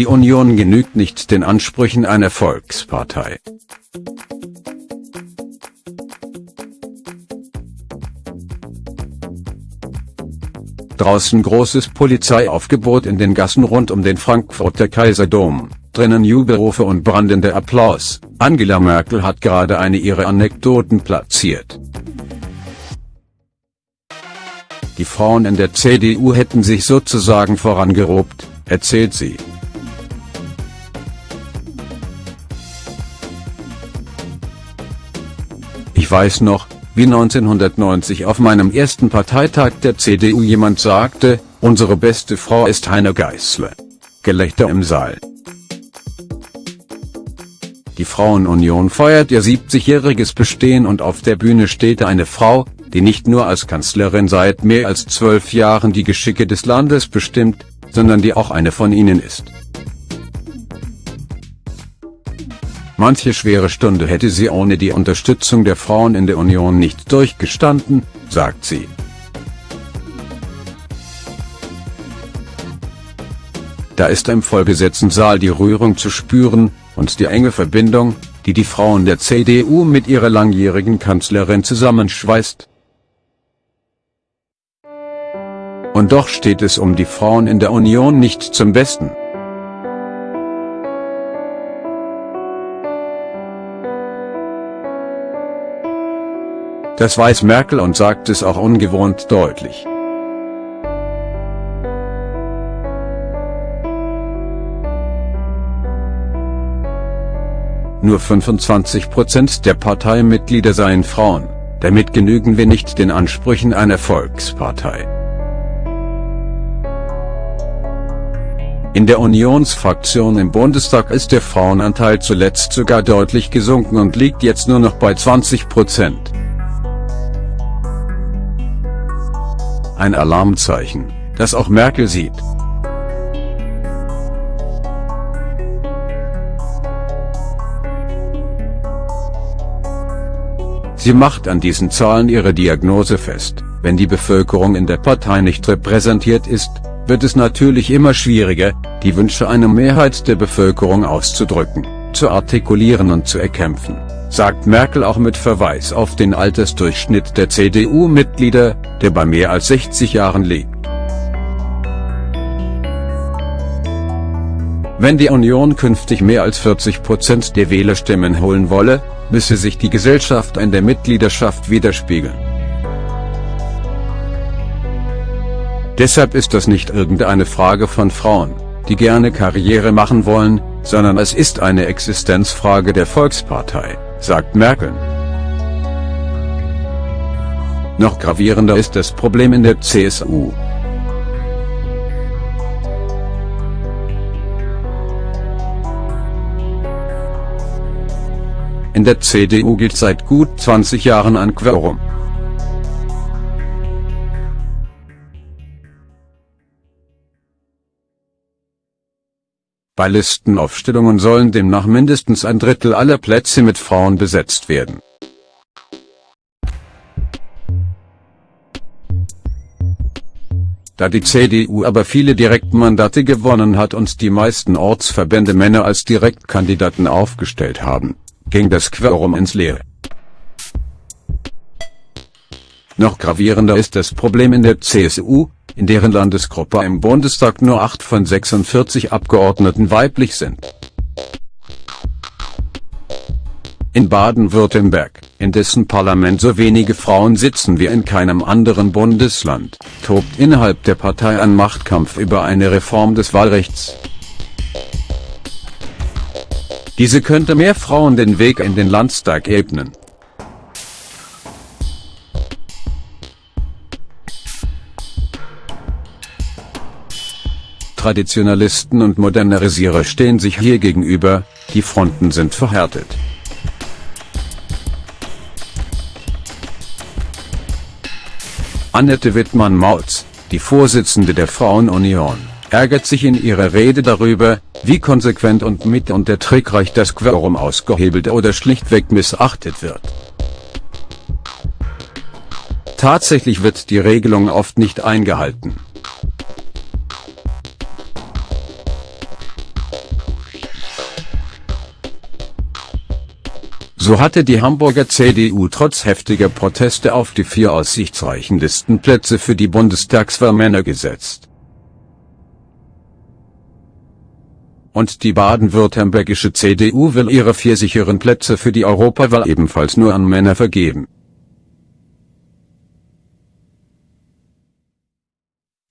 Die Union genügt nicht den Ansprüchen einer Volkspartei. Draußen großes Polizeiaufgebot in den Gassen rund um den Frankfurter Kaiserdom, drinnen Jubelrufe und brandender Applaus. Angela Merkel hat gerade eine ihrer Anekdoten platziert. Die Frauen in der CDU hätten sich sozusagen vorangerobt, erzählt sie. Ich weiß noch, wie 1990 auf meinem ersten Parteitag der CDU jemand sagte, unsere beste Frau ist Heine Geißler. Gelächter im Saal. Die Frauenunion feiert ihr 70-jähriges Bestehen und auf der Bühne steht eine Frau, die nicht nur als Kanzlerin seit mehr als zwölf Jahren die Geschicke des Landes bestimmt, sondern die auch eine von ihnen ist. Manche schwere Stunde hätte sie ohne die Unterstützung der Frauen in der Union nicht durchgestanden, sagt sie. Da ist im Vollbesetzten die Rührung zu spüren, und die enge Verbindung, die die Frauen der CDU mit ihrer langjährigen Kanzlerin zusammenschweißt. Und doch steht es um die Frauen in der Union nicht zum Besten. Das weiß Merkel und sagt es auch ungewohnt deutlich. Nur 25% der Parteimitglieder seien Frauen, damit genügen wir nicht den Ansprüchen einer Volkspartei. In der Unionsfraktion im Bundestag ist der Frauenanteil zuletzt sogar deutlich gesunken und liegt jetzt nur noch bei 20 Prozent. Ein Alarmzeichen, das auch Merkel sieht. Sie macht an diesen Zahlen ihre Diagnose fest, wenn die Bevölkerung in der Partei nicht repräsentiert ist, wird es natürlich immer schwieriger, die Wünsche einer Mehrheit der Bevölkerung auszudrücken, zu artikulieren und zu erkämpfen sagt Merkel auch mit Verweis auf den Altersdurchschnitt der CDU-Mitglieder, der bei mehr als 60 Jahren liegt. Wenn die Union künftig mehr als 40 Prozent der Wählerstimmen holen wolle, müsse sich die Gesellschaft in der Mitgliedschaft widerspiegeln. Deshalb ist das nicht irgendeine Frage von Frauen, die gerne Karriere machen wollen, sondern es ist eine Existenzfrage der Volkspartei sagt Merkel. Noch gravierender ist das Problem in der CSU. In der CDU gilt seit gut 20 Jahren ein Quorum. Bei Listenaufstellungen sollen demnach mindestens ein Drittel aller Plätze mit Frauen besetzt werden. Da die CDU aber viele Direktmandate gewonnen hat und die meisten Ortsverbände Männer als Direktkandidaten aufgestellt haben, ging das Quorum ins Leere. Noch gravierender ist das Problem in der CSU, in deren Landesgruppe im Bundestag nur 8 von 46 Abgeordneten weiblich sind. In Baden-Württemberg, in dessen Parlament so wenige Frauen sitzen wie in keinem anderen Bundesland, tobt innerhalb der Partei ein Machtkampf über eine Reform des Wahlrechts. Diese könnte mehr Frauen den Weg in den Landtag ebnen. Traditionalisten und Modernisierer stehen sich hier gegenüber, die Fronten sind verhärtet. Annette Wittmann-Mautz, die Vorsitzende der Frauenunion, ärgert sich in ihrer Rede darüber, wie konsequent und mit und der trickreich das Quorum ausgehebelt oder schlichtweg missachtet wird. Tatsächlich wird die Regelung oft nicht eingehalten. So hatte die Hamburger CDU trotz heftiger Proteste auf die vier aussichtsreichen Listenplätze für die Bundestagswahl Männer gesetzt. Und die baden-württembergische CDU will ihre vier sicheren Plätze für die Europawahl ebenfalls nur an Männer vergeben.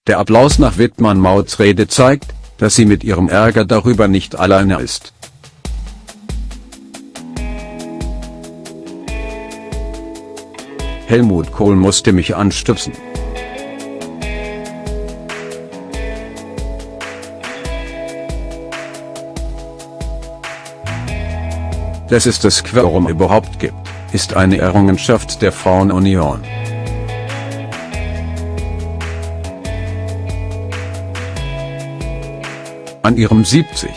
Der Applaus nach Wittmann-Mauts Rede zeigt, dass sie mit ihrem Ärger darüber nicht alleine ist. Helmut Kohl musste mich anstupsen. Dass es das Quorum überhaupt gibt, ist eine Errungenschaft der Frauenunion. an ihrem 70.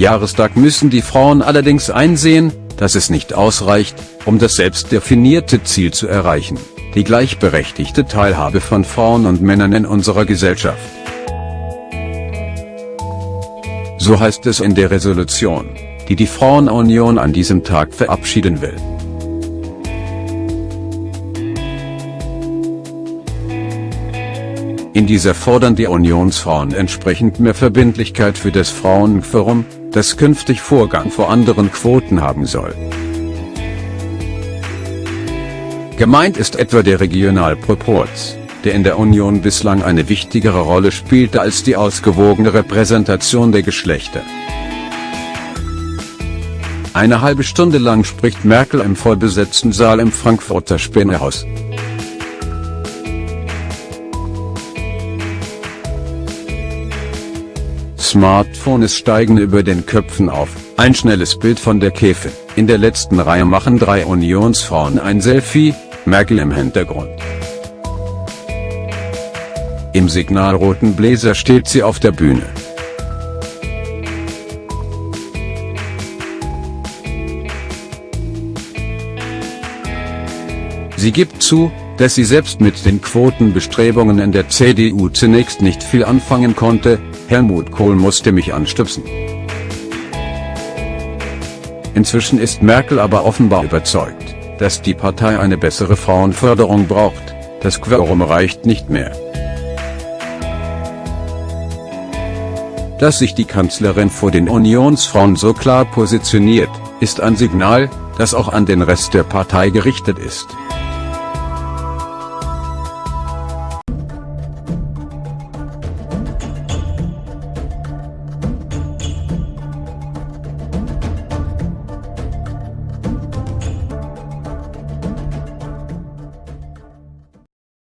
Jahrestag müssen die Frauen allerdings einsehen, dass es nicht ausreicht, um das selbstdefinierte Ziel zu erreichen, die gleichberechtigte Teilhabe von Frauen und Männern in unserer Gesellschaft. So heißt es in der Resolution die die Frauenunion an diesem Tag verabschieden will. In dieser fordern die Unionsfrauen entsprechend mehr Verbindlichkeit für das Frauenforum, das künftig Vorgang vor anderen Quoten haben soll. Gemeint ist etwa der Regionalproporz, der in der Union bislang eine wichtigere Rolle spielte als die ausgewogene Repräsentation der Geschlechter. Eine halbe Stunde lang spricht Merkel im vollbesetzten Saal im Frankfurter Spinnehaus. Smartphones steigen über den Köpfen auf, ein schnelles Bild von der Käfe, in der letzten Reihe machen drei Unionsfrauen ein Selfie, Merkel im Hintergrund. Im signalroten Bläser steht sie auf der Bühne. Sie gibt zu, dass sie selbst mit den Quotenbestrebungen in der CDU zunächst nicht viel anfangen konnte, Helmut Kohl musste mich anstupsen. Inzwischen ist Merkel aber offenbar überzeugt, dass die Partei eine bessere Frauenförderung braucht, das Quorum reicht nicht mehr. Dass sich die Kanzlerin vor den Unionsfrauen so klar positioniert, ist ein Signal, das auch an den Rest der Partei gerichtet ist.